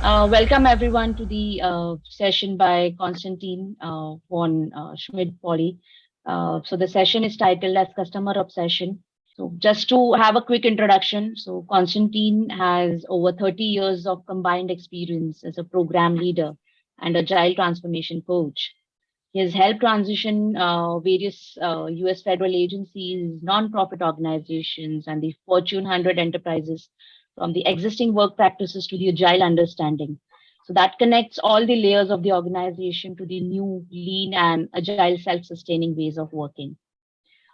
Uh, welcome everyone to the uh, session by Konstantin uh, von uh, Schmidt-Poly. Uh, so the session is titled as Customer Obsession. So just to have a quick introduction, so Konstantin has over 30 years of combined experience as a program leader and agile transformation coach. He has helped transition uh, various US federal agencies, non-profit organizations, and the Fortune 100 enterprises from the existing work practices to the agile understanding. So that connects all the layers of the organization to the new lean and agile self-sustaining ways of working.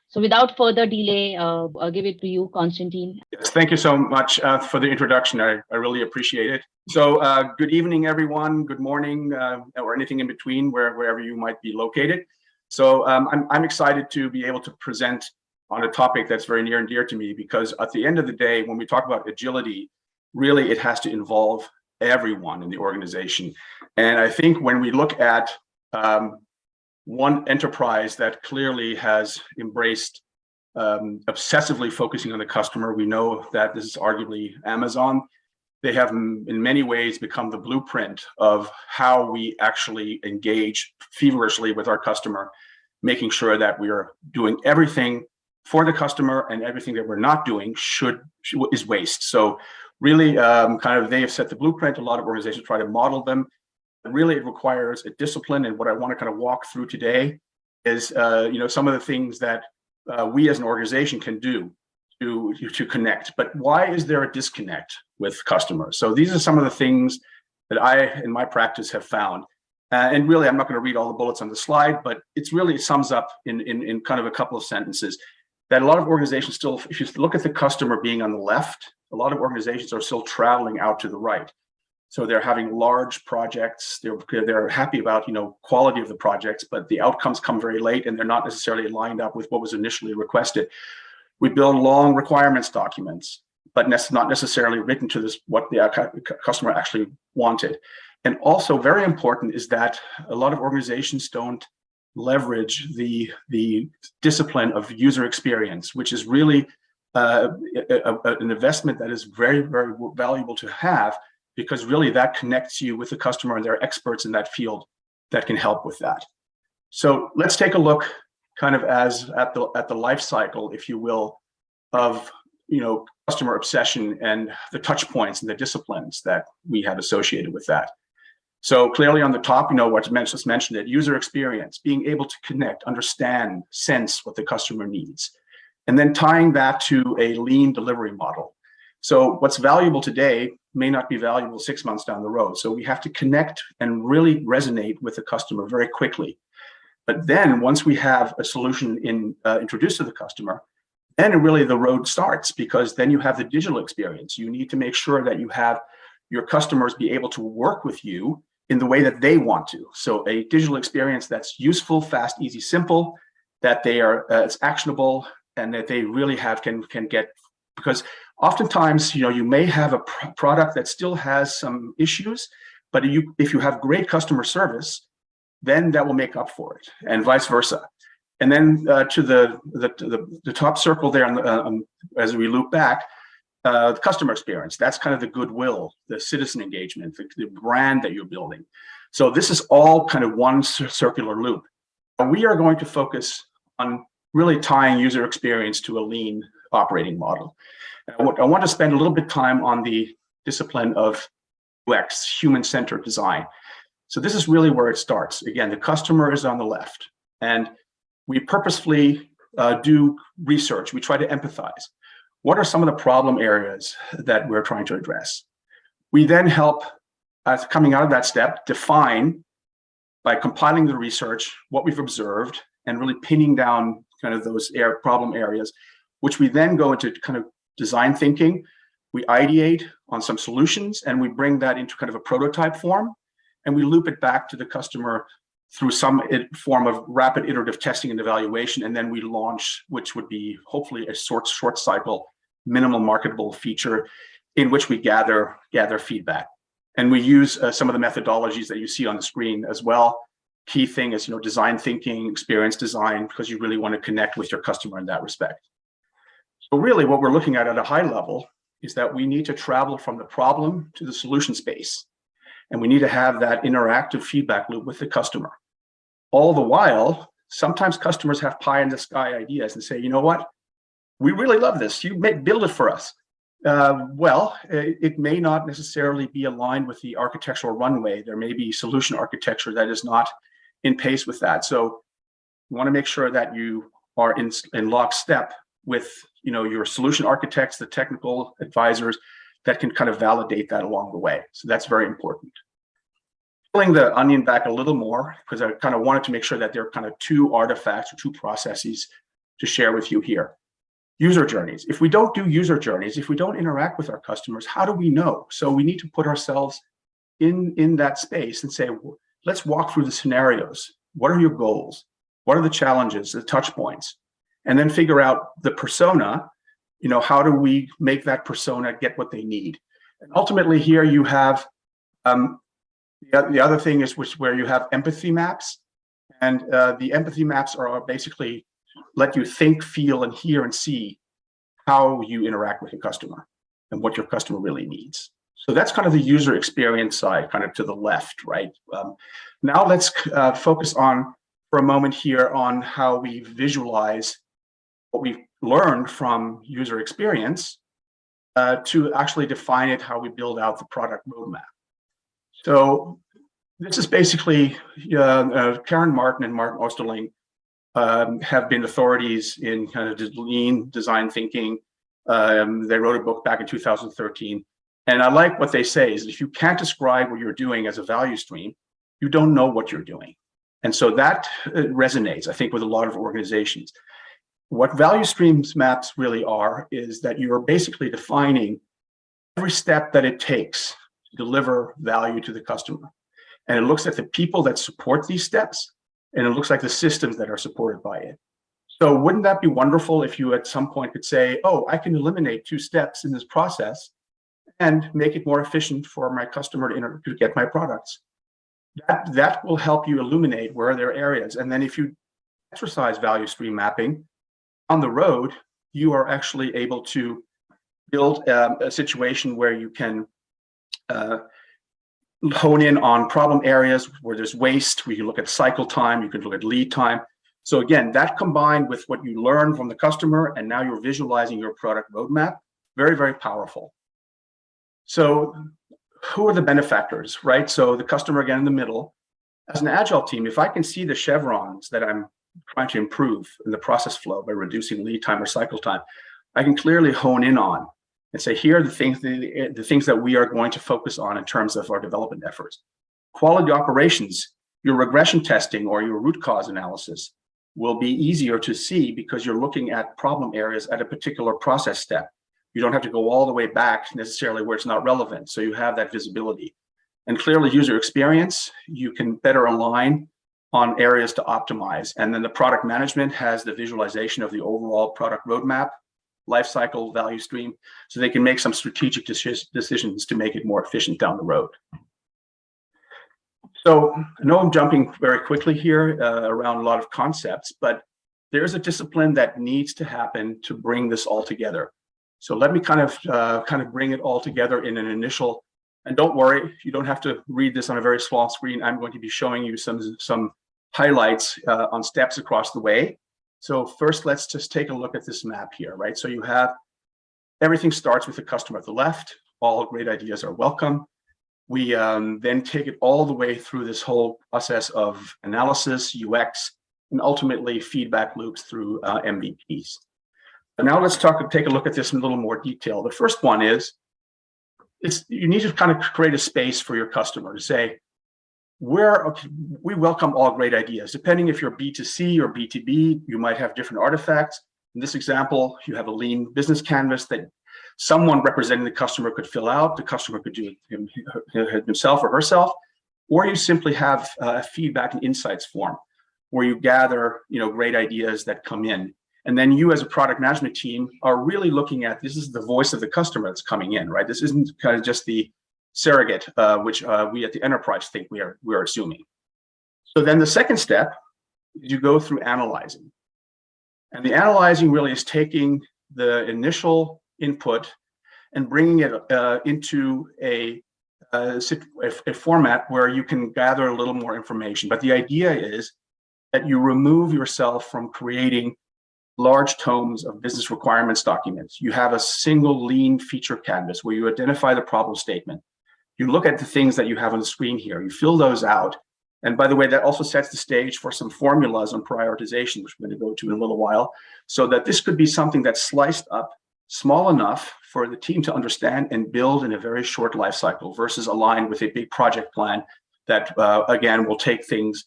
So without further delay, uh, I'll give it to you, Constantine. Yes, thank you so much uh, for the introduction. I, I really appreciate it. So uh, good evening, everyone. Good morning, uh, or anything in between, where, wherever you might be located. So um, I'm, I'm excited to be able to present on a topic that's very near and dear to me because at the end of the day, when we talk about agility, really it has to involve everyone in the organization. And I think when we look at um, one enterprise that clearly has embraced um, obsessively focusing on the customer, we know that this is arguably Amazon. They have in many ways become the blueprint of how we actually engage feverishly with our customer, making sure that we are doing everything for the customer and everything that we're not doing should is waste. So really um, kind of they have set the blueprint. A lot of organizations try to model them. Really, it requires a discipline. And what I want to kind of walk through today is, uh, you know, some of the things that uh, we as an organization can do to, to connect. But why is there a disconnect with customers? So these are some of the things that I, in my practice, have found. Uh, and really, I'm not going to read all the bullets on the slide, but it's really it sums up in, in, in kind of a couple of sentences that a lot of organizations still, if you look at the customer being on the left, a lot of organizations are still traveling out to the right. So they're having large projects. They're they're happy about you know quality of the projects, but the outcomes come very late, and they're not necessarily lined up with what was initially requested. We build long requirements documents, but not necessarily written to this what the customer actually wanted. And also very important is that a lot of organizations don't leverage the, the discipline of user experience, which is really uh, a, a, an investment that is very, very valuable to have because really that connects you with the customer and there are experts in that field that can help with that. So let's take a look kind of as at the at the life cycle, if you will, of you know customer obsession and the touch points and the disciplines that we have associated with that. So clearly on the top, you know, what's just mentioned it, user experience, being able to connect, understand, sense what the customer needs, and then tying that to a lean delivery model. So what's valuable today may not be valuable six months down the road. So we have to connect and really resonate with the customer very quickly. But then once we have a solution in uh, introduced to the customer, then really the road starts because then you have the digital experience. You need to make sure that you have your customers be able to work with you in the way that they want to. So a digital experience that's useful, fast, easy, simple, that they are uh, it's actionable, and that they really have can can get because oftentimes you know you may have a pr product that still has some issues, but you if you have great customer service, then that will make up for it, and vice versa. And then uh, to the, the, the the top circle there, on the, uh, um, as we loop back, uh, the customer experience. That's kind of the goodwill, the citizen engagement, the, the brand that you're building. So this is all kind of one circular loop. We are going to focus on really tying user experience to a lean operating model. I want to spend a little bit of time on the discipline of UX, human-centered design. So this is really where it starts. Again, the customer is on the left, and we purposefully uh, do research. We try to empathize what are some of the problem areas that we're trying to address? We then help, uh, coming out of that step, define by compiling the research, what we've observed, and really pinning down kind of those air problem areas, which we then go into kind of design thinking. We ideate on some solutions and we bring that into kind of a prototype form and we loop it back to the customer through some form of rapid iterative testing and evaluation. And then we launch, which would be hopefully a short, short cycle minimal marketable feature in which we gather, gather feedback. And we use uh, some of the methodologies that you see on the screen as well. Key thing is, you know, design thinking, experience design, because you really want to connect with your customer in that respect. So really what we're looking at at a high level is that we need to travel from the problem to the solution space. And we need to have that interactive feedback loop with the customer. All the while, sometimes customers have pie in the sky ideas and say, you know what? We really love this. You may build it for us. Uh, well, it, it, may not necessarily be aligned with the architectural runway. There may be solution architecture that is not in pace with that. So you want to make sure that you are in, in lockstep with you know, your solution architects, the technical advisors that can kind of validate that along the way. So that's very important. Pulling the onion back a little more, because I kind of wanted to make sure that there are kind of two artifacts or two processes to share with you here. User journeys. If we don't do user journeys, if we don't interact with our customers, how do we know? So we need to put ourselves in, in that space and say, let's walk through the scenarios. What are your goals? What are the challenges, the touch points? And then figure out the persona, you know, how do we make that persona get what they need? And ultimately here you have, um, the, the other thing is which where you have empathy maps. And uh, the empathy maps are basically let you think, feel, and hear and see how you interact with your customer and what your customer really needs. So that's kind of the user experience side, kind of to the left, right? Um, now let's uh, focus on, for a moment here, on how we visualize what we've learned from user experience uh, to actually define it, how we build out the product roadmap. So this is basically, uh, uh, Karen Martin and Martin Osterling um, have been authorities in kind of lean design thinking. Um, they wrote a book back in 2013. And I like what they say is if you can't describe what you're doing as a value stream, you don't know what you're doing. And so that uh, resonates, I think, with a lot of organizations. What value streams maps really are is that you're basically defining every step that it takes to deliver value to the customer. And it looks at the people that support these steps and it looks like the systems that are supported by it. So wouldn't that be wonderful if you at some point could say, oh, I can eliminate two steps in this process and make it more efficient for my customer to, to get my products. That, that will help you illuminate where there are areas. And then if you exercise value stream mapping on the road, you are actually able to build um, a situation where you can uh, hone in on problem areas where there's waste, we can look at cycle time, you can look at lead time. So again, that combined with what you learn from the customer and now you're visualizing your product roadmap, very, very powerful. So who are the benefactors, right? So the customer again in the middle. As an agile team, if I can see the chevrons that I'm trying to improve in the process flow by reducing lead time or cycle time, I can clearly hone in on and say, here are the things, the, the things that we are going to focus on in terms of our development efforts. Quality operations, your regression testing or your root cause analysis will be easier to see because you're looking at problem areas at a particular process step. You don't have to go all the way back necessarily where it's not relevant. So you have that visibility. And clearly user experience, you can better align on areas to optimize. And then the product management has the visualization of the overall product roadmap life cycle value stream so they can make some strategic decisions to make it more efficient down the road. So I know I'm jumping very quickly here uh, around a lot of concepts, but there's a discipline that needs to happen to bring this all together. So let me kind of uh, kind of bring it all together in an initial, and don't worry, you don't have to read this on a very small screen. I'm going to be showing you some, some highlights uh, on steps across the way. So first, let's just take a look at this map here, right? So you have everything starts with the customer at the left. All great ideas are welcome. We um, then take it all the way through this whole process of analysis, UX, and ultimately feedback loops through uh, MVPs. But now let's talk take a look at this in a little more detail. The first one is, it's, you need to kind of create a space for your customer to say, where we welcome all great ideas. Depending if you're B2C or B2B, you might have different artifacts. In this example, you have a lean business canvas that someone representing the customer could fill out. The customer could do it himself or herself, or you simply have a feedback and insights form where you gather you know, great ideas that come in. And then you as a product management team are really looking at, this is the voice of the customer that's coming in, right? This isn't kind of just the surrogate, uh, which uh, we at the enterprise think we are, we are assuming. So then the second step is you go through analyzing. And the analyzing really is taking the initial input and bringing it uh, into a a, a, a format where you can gather a little more information. But the idea is that you remove yourself from creating large tomes of business requirements documents. You have a single lean feature canvas where you identify the problem statement. You look at the things that you have on the screen here, you fill those out. And by the way, that also sets the stage for some formulas on prioritization, which we're going to go to in a little while, so that this could be something that's sliced up small enough for the team to understand and build in a very short life cycle versus aligned with a big project plan that, uh, again, will take things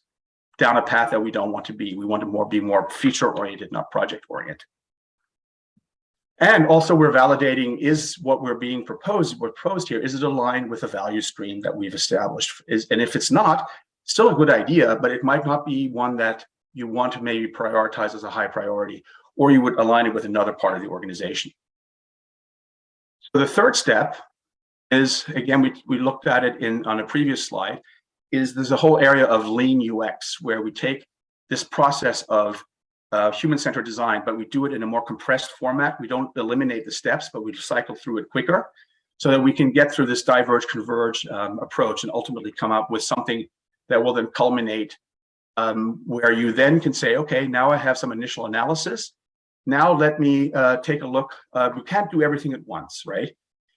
down a path that we don't want to be. We want to more be more feature oriented, not project oriented. And also we're validating is what we're being proposed, what proposed here, is it aligned with the value stream that we've established? Is, and if it's not, still a good idea, but it might not be one that you want to maybe prioritize as a high priority, or you would align it with another part of the organization. So the third step is, again, we, we looked at it in on a previous slide, is there's a whole area of lean UX where we take this process of uh, human-centered design, but we do it in a more compressed format. We don't eliminate the steps, but we cycle through it quicker so that we can get through this diverge converge um, approach and ultimately come up with something that will then culminate um, where you then can say, okay, now I have some initial analysis. Now let me uh, take a look. Uh, we can't do everything at once, right?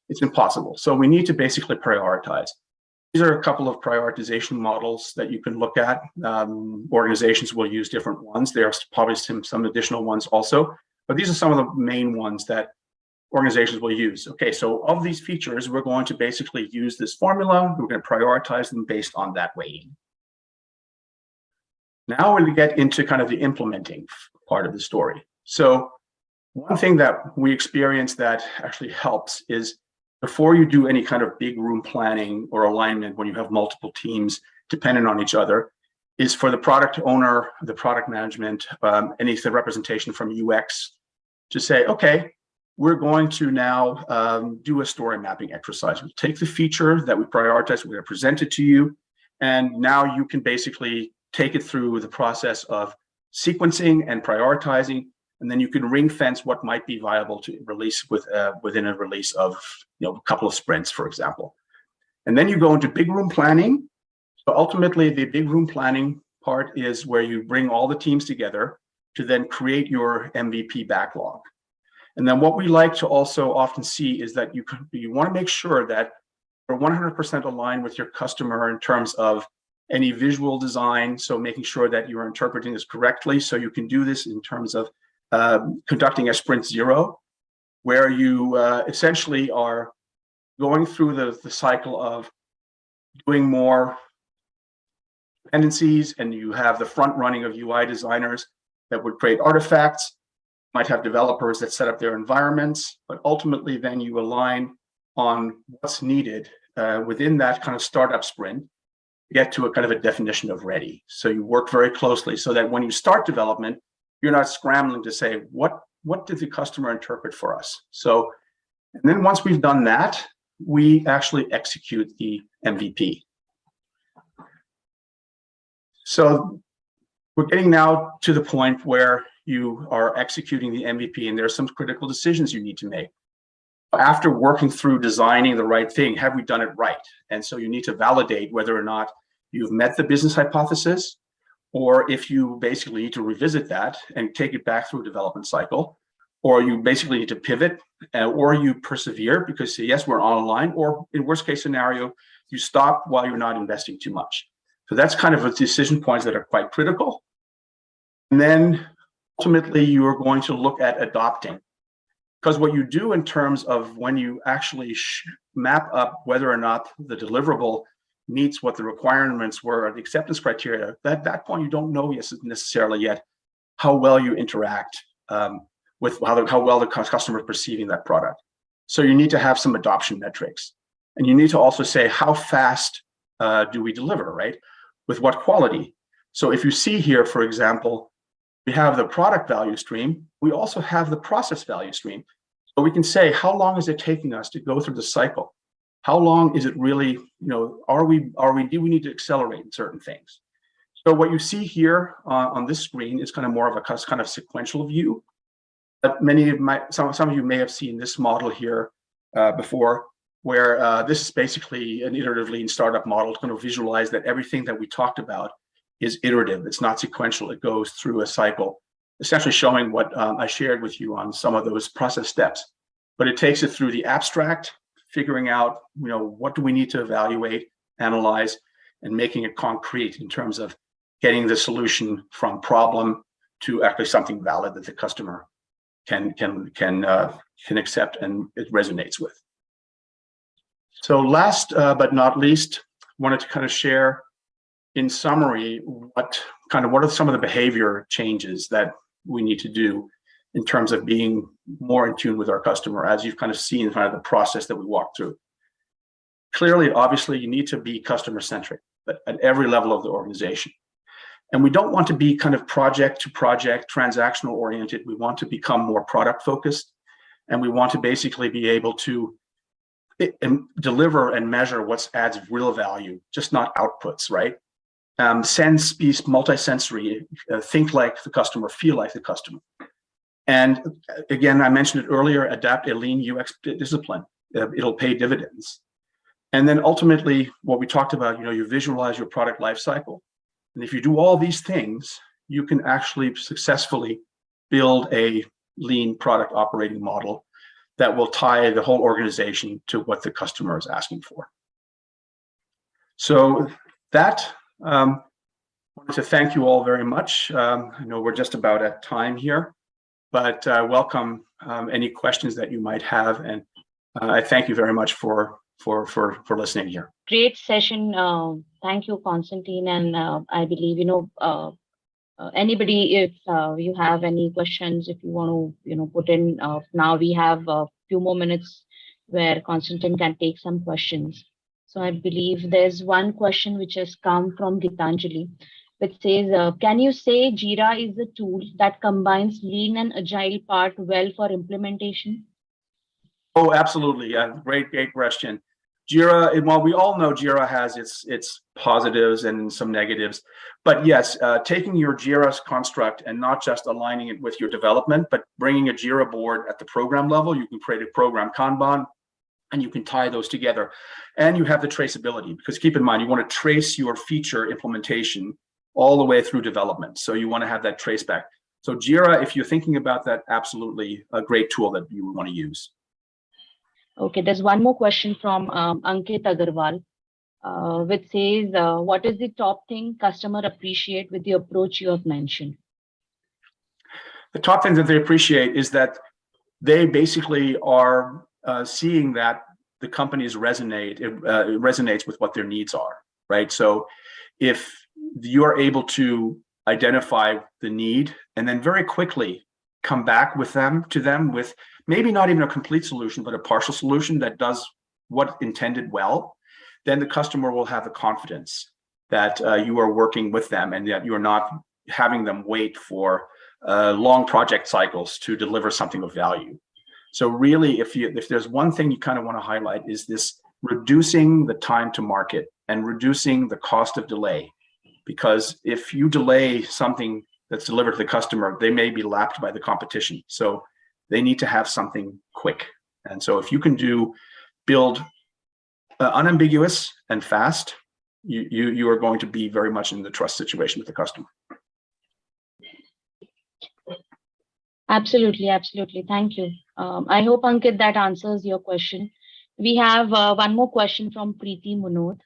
It's impossible. So we need to basically prioritize. These are a couple of prioritization models that you can look at. Um, organizations will use different ones. There's probably some, some additional ones also, but these are some of the main ones that organizations will use. Okay, so of these features, we're going to basically use this formula. We're going to prioritize them based on that weighting. Now we're going to get into kind of the implementing part of the story. So one thing that we experience that actually helps is before you do any kind of big room planning or alignment when you have multiple teams dependent on each other, is for the product owner, the product management, um, any representation from UX to say, okay, we're going to now um, do a story mapping exercise. We'll take the feature that we prioritize, we're to present it to you, and now you can basically take it through the process of sequencing and prioritizing and then you can ring fence what might be viable to release with uh, within a release of you know a couple of sprints, for example. And then you go into big room planning. So ultimately, the big room planning part is where you bring all the teams together to then create your MVP backlog. And then what we like to also often see is that you you want to make sure that you're 100% aligned with your customer in terms of any visual design. So making sure that you're interpreting this correctly. So you can do this in terms of um, conducting a sprint zero, where you uh, essentially are going through the, the cycle of doing more dependencies and you have the front running of UI designers that would create artifacts, might have developers that set up their environments, but ultimately then you align on what's needed uh, within that kind of startup sprint get to a kind of a definition of ready. So you work very closely so that when you start development, you're not scrambling to say, what, what did the customer interpret for us? So, and then once we've done that, we actually execute the MVP. So we're getting now to the point where you are executing the MVP and there are some critical decisions you need to make. After working through designing the right thing, have we done it right? And so you need to validate whether or not you've met the business hypothesis, or if you basically need to revisit that and take it back through a development cycle, or you basically need to pivot, uh, or you persevere because yes, we're online, or in worst case scenario, you stop while you're not investing too much. So that's kind of a decision points that are quite critical. And then ultimately you are going to look at adopting because what you do in terms of when you actually map up whether or not the deliverable meets what the requirements were or the acceptance criteria, at that point, you don't know necessarily yet how well you interact um, with how, the, how well the customer is perceiving that product. So you need to have some adoption metrics. And you need to also say, how fast uh, do we deliver, right? With what quality? So if you see here, for example, we have the product value stream. We also have the process value stream. So we can say, how long is it taking us to go through the cycle? How long is it really, you know, are we, are we, do we need to accelerate in certain things? So what you see here uh, on this screen is kind of more of a kind of sequential view. But many of my, some, some of you may have seen this model here uh, before. where uh, this is basically an iterative lean startup model. to kind of visualize that everything that we talked about is iterative. It's not sequential. It goes through a cycle, essentially showing what um, I shared with you on some of those process steps. But it takes it through the abstract, figuring out, you know, what do we need to evaluate, analyze, and making it concrete in terms of getting the solution from problem to actually something valid that the customer can can can uh, can accept and it resonates with. So last uh, but not least, wanted to kind of share in summary what kind of what are some of the behavior changes that we need to do in terms of being more in tune with our customer as you've kind of seen kind of the process that we walked through. Clearly, obviously, you need to be customer centric, at every level of the organization. And we don't want to be kind of project to project, transactional oriented. We want to become more product focused. And we want to basically be able to and deliver and measure what adds real value, just not outputs, right? Um, sense, be multisensory, uh, think like the customer, feel like the customer. And again, I mentioned it earlier, adapt a lean UX discipline. Uh, it'll pay dividends. And then ultimately, what we talked about, you know, you visualize your product life cycle. And if you do all these things, you can actually successfully build a lean product operating model that will tie the whole organization to what the customer is asking for. So that, um, I wanted to thank you all very much. Um, I know we're just about at time here, but uh, welcome um, any questions that you might have. And uh, I thank you very much for, for, for, for listening here. Great session. Uh, thank you, Constantine. And uh, I believe, you know, uh, uh, anybody, if you have any questions, if you want to, you know, put in, now we have a few more minutes where Constantine can take some questions. So I believe there's one question which has come from Gitanjali, which says, uh, can you say Jira is a tool that combines lean and agile part well for implementation? Oh, absolutely. Yeah, great, great question. Jira, and while we all know Jira has its its positives and some negatives, but yes, uh, taking your Jira construct and not just aligning it with your development, but bringing a Jira board at the program level, you can create a program Kanban, and you can tie those together. And you have the traceability, because keep in mind, you want to trace your feature implementation all the way through development. So you want to have that trace back. So Jira, if you're thinking about that, absolutely a great tool that you would want to use. Okay, there's one more question from um, Ankit Agarwal, uh, which says, uh, what is the top thing customer appreciate with the approach you have mentioned? The top thing that they appreciate is that they basically are uh, seeing that the companies resonate, it, uh, it resonates with what their needs are, right? So if you're able to identify the need and then very quickly come back with them to them with maybe not even a complete solution, but a partial solution that does what intended well, then the customer will have the confidence that uh, you are working with them and that you are not having them wait for uh, long project cycles to deliver something of value. So really, if you if there's one thing you kind of want to highlight is this reducing the time to market and reducing the cost of delay. Because if you delay something that's delivered to the customer, they may be lapped by the competition. So they need to have something quick. And so if you can do build uh, unambiguous and fast, you, you, you are going to be very much in the trust situation with the customer. Absolutely, absolutely. Thank you. Um, I hope, Ankit, that answers your question. We have uh, one more question from Preeti Munod,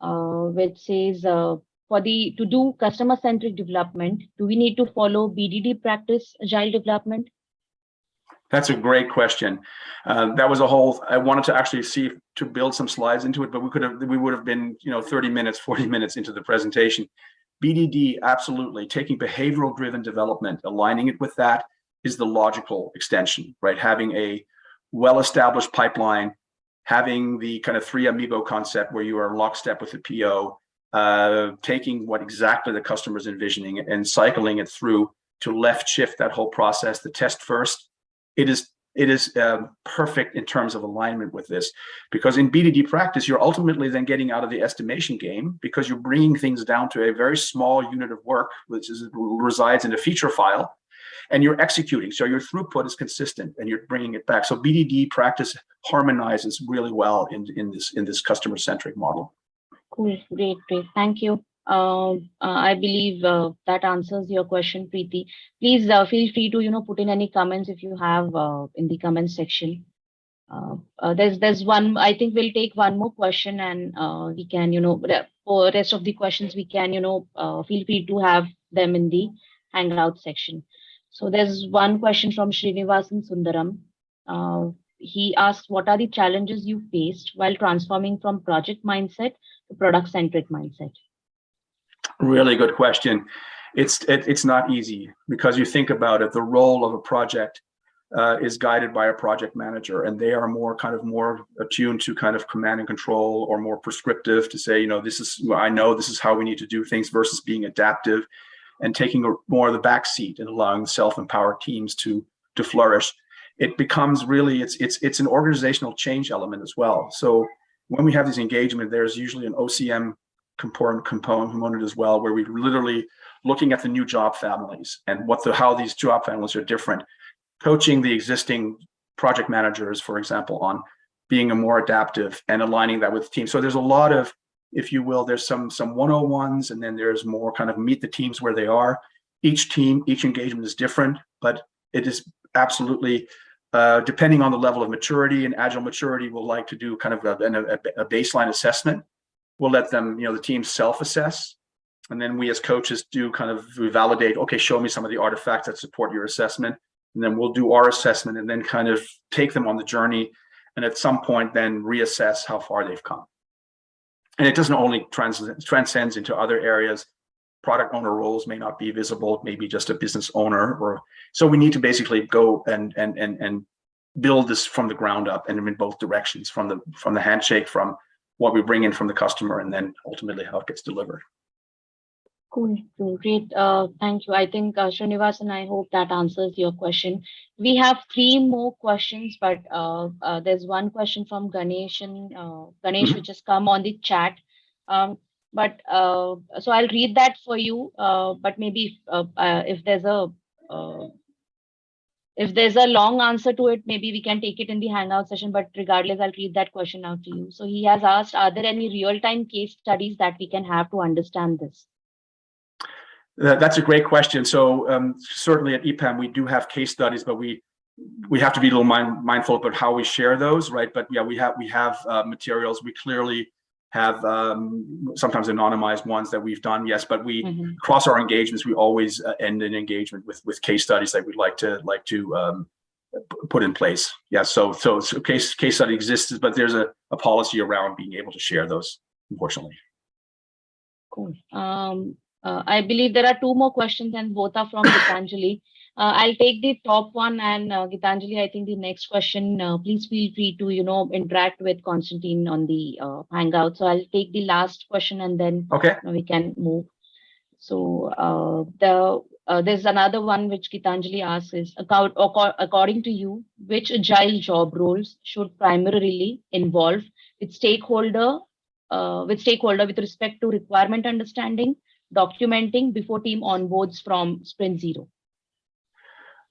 uh, which says, uh, for the to do customer-centric development, do we need to follow BDD practice agile development? That's a great question. Uh, that was a whole, I wanted to actually see to build some slides into it, but we could have, we would have been, you know, 30 minutes, 40 minutes into the presentation. BDD, absolutely. Taking behavioral driven development, aligning it with that is the logical extension, right? Having a well-established pipeline, having the kind of three amigo concept where you are lockstep with the PO, uh, taking what exactly the customer is envisioning and cycling it through to left shift that whole process, the test first, it is it is um, perfect in terms of alignment with this because in BDD practice, you're ultimately then getting out of the estimation game because you're bringing things down to a very small unit of work, which is resides in a feature file. and you're executing. So your throughput is consistent and you're bringing it back. So BDD practice harmonizes really well in, in this in this customer centric model. Cool, great, great. Thank you. Um, uh, I believe uh, that answers your question, Preeti. Please uh, feel free to you know put in any comments if you have uh, in the comment section. Uh, uh, there's there's one. I think we'll take one more question and uh, we can you know for rest of the questions we can you know uh, feel free to have them in the hangout section. So there's one question from Srinivasan Sundaram. Uh, he asks, what are the challenges you faced while transforming from project mindset to product centric mindset? Really good question. It's it, it's not easy because you think about it. The role of a project uh, is guided by a project manager, and they are more kind of more attuned to kind of command and control, or more prescriptive to say, you know, this is I know this is how we need to do things versus being adaptive and taking a, more of the back seat and allowing self-empowered teams to to flourish. It becomes really it's it's it's an organizational change element as well. So when we have these engagement, there's usually an OCM component component as well, where we're literally looking at the new job families and what the how these job families are different, coaching the existing project managers, for example, on being a more adaptive and aligning that with teams. So there's a lot of, if you will, there's some some 101s, and then there's more kind of meet the teams where they are. Each team, each engagement is different, but it is absolutely uh, depending on the level of maturity and agile maturity, we'll like to do kind of a, a, a baseline assessment we'll let them, you know, the team self-assess. And then we as coaches do kind of we validate, okay, show me some of the artifacts that support your assessment. And then we'll do our assessment and then kind of take them on the journey. And at some point then reassess how far they've come. And it doesn't only trans transcends into other areas. Product owner roles may not be visible, maybe just a business owner or so we need to basically go and and and and build this from the ground up and in both directions from the from the handshake from what we bring in from the customer and then ultimately how it gets delivered. Cool, cool, great. Uh, thank you. I think uh, Srinivasan, I hope that answers your question. We have three more questions, but uh, uh, there's one question from Ganesh and uh, Ganesh, Mhm. which has come on the chat. Um, but uh, so I'll read that for you. Uh, but maybe if, uh, uh, if there's a uh, if there's a long answer to it, maybe we can take it in the hangout session. But regardless, I'll read that question out to you. So he has asked, are there any real-time case studies that we can have to understand this? That's a great question. So um, certainly at EPAM, we do have case studies, but we we have to be a little mind, mindful about how we share those, right? But yeah, we have we have uh, materials. We clearly have um, sometimes anonymized ones that we've done, yes. But we Mhm. across our engagements, we always uh, end an engagement with with case studies that we'd like to like to um, put in place. Yeah. So so, so case case study exists, but there's a, a policy around being able to share those. Unfortunately. Cool. Um, uh, I believe there are two more questions and both are from Gitanjali. Uh, I'll take the top one and uh, Gitanjali, I think the next question, uh, please feel free to, you know, interact with Constantine on the uh, Hangout. So I'll take the last question and then Okay. we can move. So uh, the uh, there's another one which Gitanjali asks is according to you, which agile job roles should primarily involve with stakeholder uh, with stakeholder with respect to requirement understanding, documenting before team onboards from sprint zero.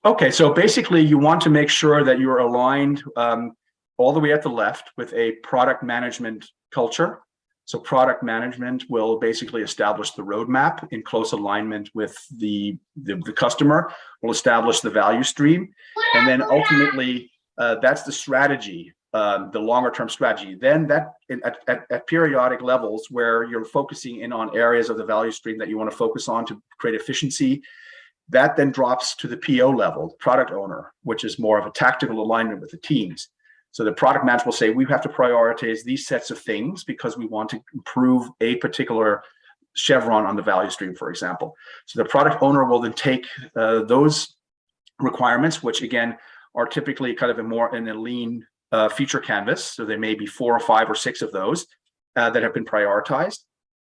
Okay, so basically you want to make sure that you're aligned um, all the way at the left with a product management culture. So product management will basically establish the roadmap in close alignment with the, the, the customer, will establish the value stream, and then ultimately uh, that's the strategy, um, the longer term strategy. Then that at, at, at periodic levels where you're focusing in on areas of the value stream that you want to focus on to create efficiency, that then drops to the PO level, product owner, which is more of a tactical alignment with the teams. So the product manager will say, we have to prioritize these sets of things because we want to improve a particular chevron on the value stream, for example. So the product owner will then take uh, those requirements, which again are typically kind of a more in a lean uh, feature canvas. So there may be four or five or six of those uh, that have been prioritized.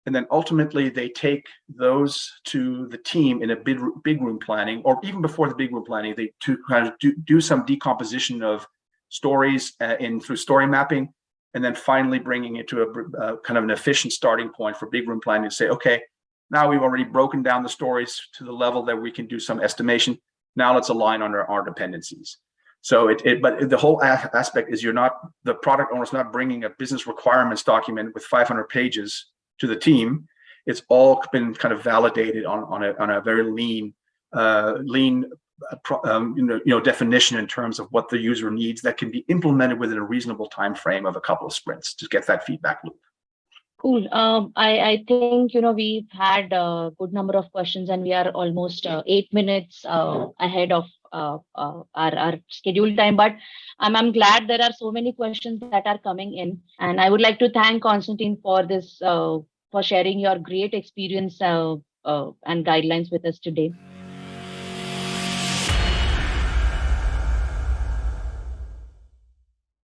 And then ultimately they take those to the team in a big, big room planning, or even before the big room planning, they to kind of do, do some decomposition of stories uh, in through story mapping, and then finally bringing it to a uh, kind of an efficient starting point for big room planning to say, okay, now we've already broken down the stories to the level that we can do some estimation. Now let's align on our, our dependencies. So it, it but the whole aspect is you're not the product owner's not bringing a business requirements document with 500 pages to the team. It's all been kind of validated on on a on a very lean uh, lean uh, um, you know you know definition in terms of what the user needs that can be implemented within a reasonable time frame of a couple of sprints to get that feedback loop. Cool. Um, I, I think, you know, we've had a good number of questions and we are almost uh, eight minutes uh, ahead of uh, uh, our, our scheduled time. But I'm, I'm glad there are so many questions that are coming in. And I would like to thank Constantine for this, uh, for sharing your great experience uh, uh, and guidelines with us today.